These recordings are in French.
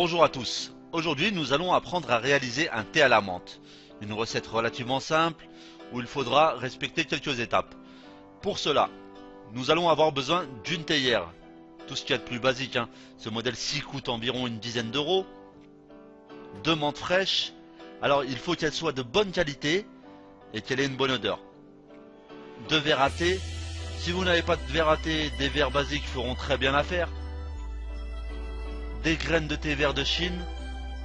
Bonjour à tous. Aujourd'hui, nous allons apprendre à réaliser un thé à la menthe. Une recette relativement simple où il faudra respecter quelques étapes. Pour cela, nous allons avoir besoin d'une théière. Tout ce qu'il y a de plus basique. Hein. Ce modèle-ci coûte environ une dizaine d'euros. Deux menthes fraîches. Alors, il faut qu'elles soient de bonne qualité et qu'elle ait une bonne odeur. Deux verres à thé. Si vous n'avez pas de verre à thé, des verres basiques feront très bien l'affaire des graines de thé vert de Chine.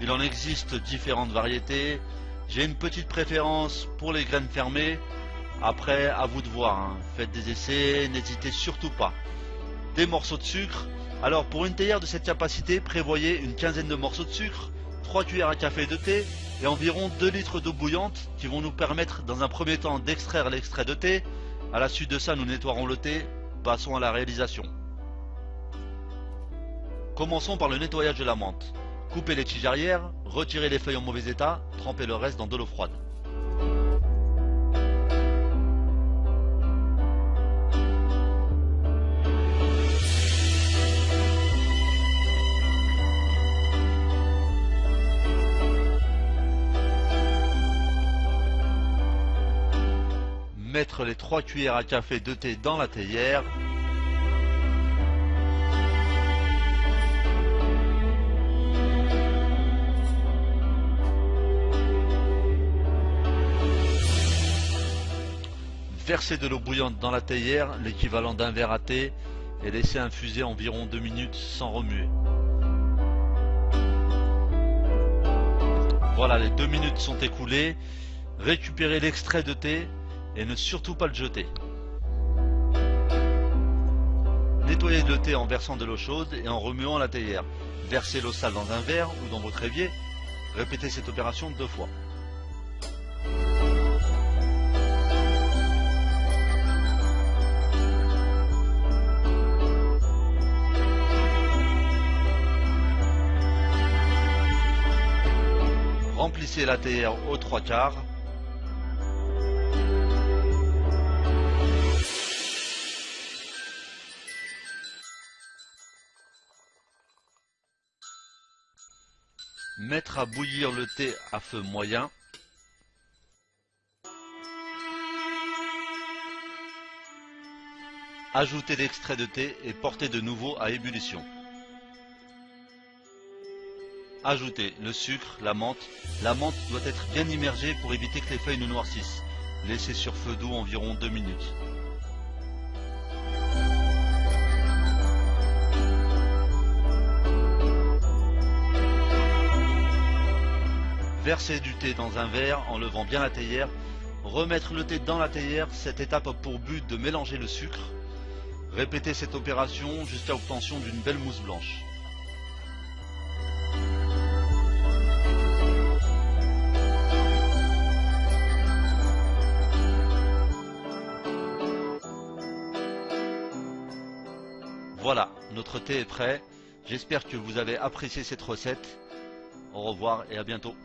Il en existe différentes variétés. J'ai une petite préférence pour les graines fermées. Après, à vous de voir. Hein. Faites des essais, n'hésitez surtout pas. Des morceaux de sucre. Alors pour une théière de cette capacité, prévoyez une quinzaine de morceaux de sucre, 3 cuillères à café de thé et environ 2 litres d'eau bouillante qui vont nous permettre dans un premier temps d'extraire l'extrait de thé. À la suite de ça, nous nettoierons le thé. Passons à la réalisation. Commençons par le nettoyage de la menthe. Coupez les tiges arrière, retirez les feuilles en mauvais état, trempez le reste dans de l'eau froide. Mettre les 3 cuillères à café de thé dans la théière Verser de l'eau bouillante dans la théière, l'équivalent d'un verre à thé, et laisser infuser environ 2 minutes sans remuer. Voilà, les 2 minutes sont écoulées. Récupérez l'extrait de thé et ne surtout pas le jeter. Nettoyez le thé en versant de l'eau chaude et en remuant la théière. Versez l'eau sale dans un verre ou dans votre évier. Répétez cette opération deux fois. Remplissez la théière aux trois quarts. Mettre à bouillir le thé à feu moyen. Ajouter l'extrait de thé et porter de nouveau à ébullition. Ajoutez le sucre, la menthe. La menthe doit être bien immergée pour éviter que les feuilles ne noircissent. Laissez sur feu doux environ 2 minutes. Versez du thé dans un verre en levant bien la théière. Remettre le thé dans la théière, cette étape a pour but de mélanger le sucre. Répétez cette opération jusqu'à l'obtention d'une belle mousse blanche. Voilà, notre thé est prêt. J'espère que vous avez apprécié cette recette. Au revoir et à bientôt.